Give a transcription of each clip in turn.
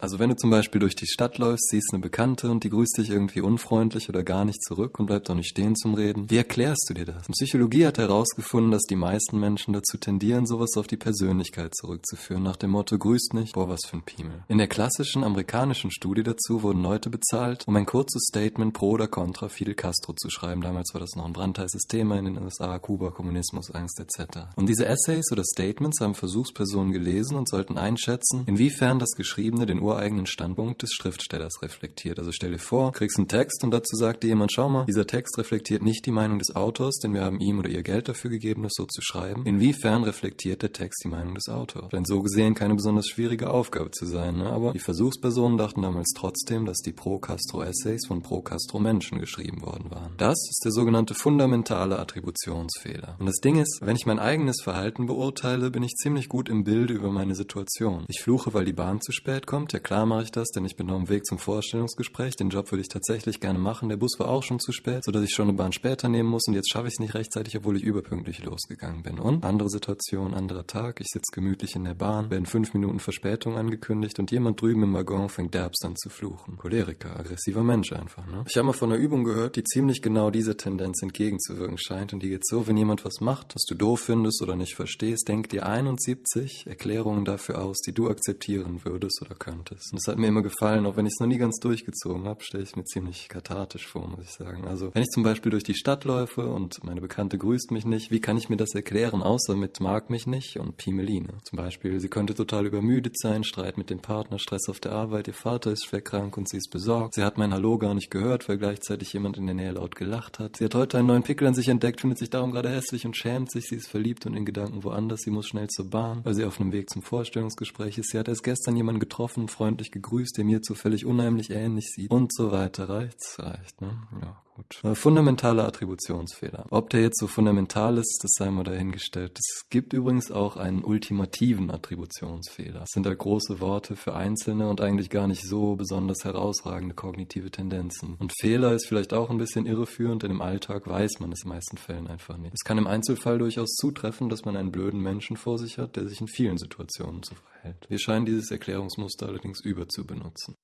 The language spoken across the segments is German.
Also wenn du zum Beispiel durch die Stadt läufst, siehst eine Bekannte und die grüßt dich irgendwie unfreundlich oder gar nicht zurück und bleibt auch nicht stehen zum Reden. Wie erklärst du dir das? Psychologie hat herausgefunden, dass die meisten Menschen dazu tendieren, sowas auf die Persönlichkeit zurückzuführen, nach dem Motto, grüßt nicht, boah, was für ein Piemel. In der klassischen amerikanischen Studie dazu wurden Leute bezahlt, um ein kurzes Statement pro oder contra Fidel Castro zu schreiben. Damals war das noch ein brandheißes Thema in den USA, Kuba, Kommunismus, Angst etc. Und diese Essays oder Statements haben Versuchspersonen gelesen und sollten einschätzen, lassen, inwiefern das Geschriebene den ureigenen Standpunkt des Schriftstellers reflektiert. Also stell dir vor, kriegst einen Text und dazu sagt dir jemand, schau mal, dieser Text reflektiert nicht die Meinung des Autors, denn wir haben ihm oder ihr Geld dafür gegeben, das so zu schreiben. Inwiefern reflektiert der Text die Meinung des Autors? Denn so gesehen keine besonders schwierige Aufgabe zu sein, ne? aber die Versuchspersonen dachten damals trotzdem, dass die Pro-Castro-Essays von Pro-Castro-Menschen geschrieben worden waren. Das ist der sogenannte fundamentale Attributionsfehler. Und das Ding ist, wenn ich mein eigenes Verhalten beurteile, bin ich ziemlich gut im Bilde über meine Situation. Ich fluche, weil die Bahn zu spät kommt. Ja klar mache ich das, denn ich bin auf dem Weg zum Vorstellungsgespräch. Den Job würde ich tatsächlich gerne machen. Der Bus war auch schon zu spät, sodass ich schon eine Bahn später nehmen muss und jetzt schaffe ich es nicht rechtzeitig, obwohl ich überpünktlich losgegangen bin. Und andere Situation, anderer Tag. Ich sitze gemütlich in der Bahn, werden fünf Minuten Verspätung angekündigt und jemand drüben im Waggon fängt derbst an zu fluchen. Choleriker, aggressiver Mensch einfach, ne? Ich habe mal von einer Übung gehört, die ziemlich genau dieser Tendenz entgegenzuwirken scheint und die geht so, wenn jemand was macht, was du doof findest oder nicht verstehst, denk dir 71 Erklärungen dafür aus, die du akzeptieren würdest oder könntest. Und das hat mir immer gefallen, auch wenn ich es noch nie ganz durchgezogen habe, stelle ich es mir ziemlich kathartisch vor, muss ich sagen. Also wenn ich zum Beispiel durch die Stadt läufe und meine Bekannte grüßt mich nicht, wie kann ich mir das erklären, außer mit mag mich nicht und Pimeline? Zum Beispiel, sie könnte total übermüdet sein, Streit mit dem Partner, Stress auf der Arbeit, ihr Vater ist schwer krank und sie ist besorgt. Sie hat mein Hallo gar nicht gehört, weil gleichzeitig jemand in der Nähe laut gelacht hat. Sie hat heute einen neuen Pickel an sich entdeckt, findet sich darum gerade hässlich und schämt sich. Sie ist verliebt und in Gedanken woanders. Sie muss schnell zur Bahn, weil sie auf einem Weg zum Vorstellungsgespräch ist. Sie hat erst gestern jemanden getroffen, freundlich gegrüßt, der mir zufällig unheimlich ähnlich sieht und so weiter. Reicht's? Reicht, ne? Ja. Gut. Äh, fundamentale Attributionsfehler. Ob der jetzt so fundamental ist, das sei mal dahingestellt. Es gibt übrigens auch einen ultimativen Attributionsfehler. Das sind da große Worte für einzelne und eigentlich gar nicht so besonders herausragende kognitive Tendenzen. Und Fehler ist vielleicht auch ein bisschen irreführend, denn im Alltag weiß man es in den meisten Fällen einfach nicht. Es kann im Einzelfall durchaus zutreffen, dass man einen blöden Menschen vor sich hat, der sich in vielen Situationen so verhält. Wir scheinen dieses Erklärungsmuster allerdings überzubenutzen.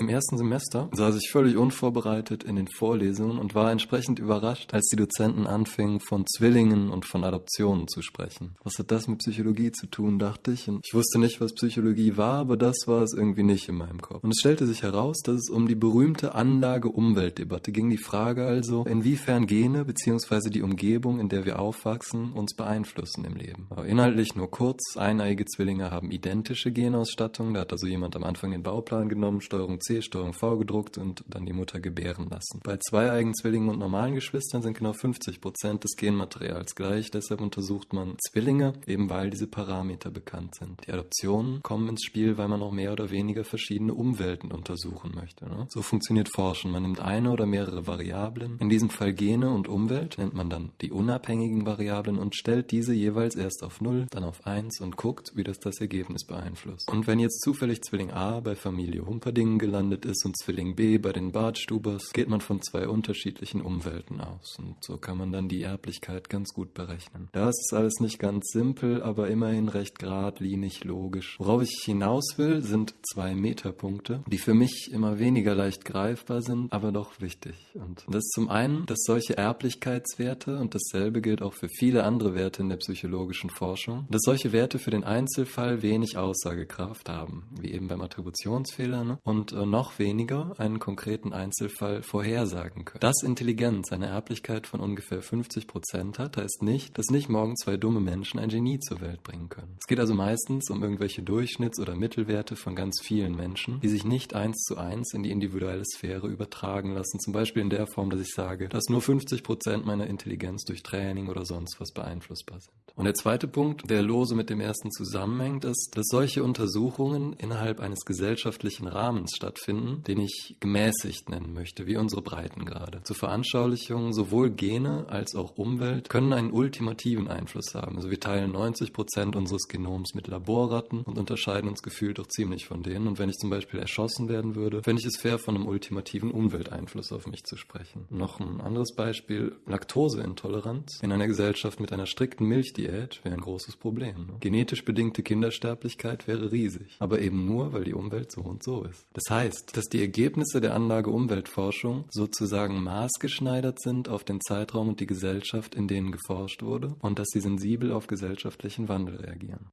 Im ersten Semester saß ich völlig unvorbereitet in den Vorlesungen und war entsprechend überrascht, als die Dozenten anfingen, von Zwillingen und von Adoptionen zu sprechen. Was hat das mit Psychologie zu tun, dachte ich. Und ich wusste nicht, was Psychologie war, aber das war es irgendwie nicht in meinem Kopf. Und es stellte sich heraus, dass es um die berühmte Anlage-Umwelt-Debatte ging. Die Frage also, inwiefern Gene bzw. die Umgebung, in der wir aufwachsen, uns beeinflussen im Leben. Aber inhaltlich nur kurz, eineiige Zwillinge haben identische Genausstattung. Da hat also jemand am Anfang den Bauplan genommen, Steuerung C, Steuerung V gedruckt und dann die Mutter gebären lassen. Bei zweieigen Zwillingen und normalen Geschwistern sind genau 50 Prozent des Genmaterials gleich. Deshalb untersucht man Zwillinge, eben weil diese Parameter bekannt sind. Die Adoptionen kommen ins Spiel, weil man auch mehr oder weniger verschiedene Umwelten untersuchen möchte. Ne? So funktioniert Forschen. Man nimmt eine oder mehrere Variablen, in diesem Fall Gene und Umwelt, nennt man dann die unabhängigen Variablen und stellt diese jeweils erst auf 0, dann auf 1 und guckt, wie das das Ergebnis beeinflusst. Und wenn jetzt zufällig Zwilling A bei Familie Humperdingen gelandet gelandet ist und Zwilling B bei den Bartstubers, geht man von zwei unterschiedlichen Umwelten aus. Und so kann man dann die Erblichkeit ganz gut berechnen. Das ist alles nicht ganz simpel, aber immerhin recht geradlinig logisch. Worauf ich hinaus will, sind zwei Metapunkte, die für mich immer weniger leicht greifbar sind, aber doch wichtig. Und das ist zum einen, dass solche Erblichkeitswerte, und dasselbe gilt auch für viele andere Werte in der psychologischen Forschung, dass solche Werte für den Einzelfall wenig Aussagekraft haben, wie eben beim Attributionsfehler, ne? und äh, noch weniger einen konkreten Einzelfall vorhersagen können. Dass Intelligenz eine Erblichkeit von ungefähr 50 Prozent hat, heißt nicht, dass nicht morgen zwei dumme Menschen ein Genie zur Welt bringen können. Es geht also meistens um irgendwelche Durchschnitts- oder Mittelwerte von ganz vielen Menschen, die sich nicht eins zu eins in die individuelle Sphäre übertragen lassen. Zum Beispiel in der Form, dass ich sage, dass nur 50 Prozent meiner Intelligenz durch Training oder sonst was beeinflussbar sind. Und der zweite Punkt, der lose mit dem ersten zusammenhängt, ist, dass solche Untersuchungen innerhalb eines gesellschaftlichen Rahmens stattfinden stattfinden, den ich gemäßigt nennen möchte, wie unsere Breitengrade. Zur Veranschaulichung, sowohl Gene als auch Umwelt können einen ultimativen Einfluss haben. Also wir teilen 90 Prozent unseres Genoms mit Laborratten und unterscheiden uns gefühlt doch ziemlich von denen. Und wenn ich zum Beispiel erschossen werden würde, fände ich es fair, von einem ultimativen Umwelteinfluss auf mich zu sprechen. Noch ein anderes Beispiel, Laktoseintoleranz in einer Gesellschaft mit einer strikten Milchdiät wäre ein großes Problem. Ne? Genetisch bedingte Kindersterblichkeit wäre riesig, aber eben nur, weil die Umwelt so und so ist. Das heißt, dass die Ergebnisse der Anlage Umweltforschung sozusagen maßgeschneidert sind auf den Zeitraum und die Gesellschaft, in denen geforscht wurde und dass sie sensibel auf gesellschaftlichen Wandel reagieren.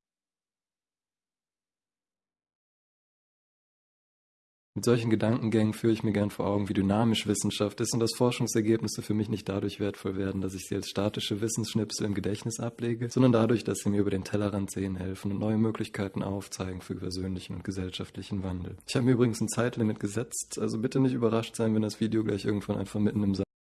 Mit solchen Gedankengängen führe ich mir gern vor Augen, wie dynamisch Wissenschaft ist und dass Forschungsergebnisse für mich nicht dadurch wertvoll werden, dass ich sie als statische Wissensschnipsel im Gedächtnis ablege, sondern dadurch, dass sie mir über den Tellerrand sehen helfen und neue Möglichkeiten aufzeigen für persönlichen und gesellschaftlichen Wandel. Ich habe mir übrigens ein Zeitlimit gesetzt, also bitte nicht überrascht sein, wenn das Video gleich irgendwann einfach mitten im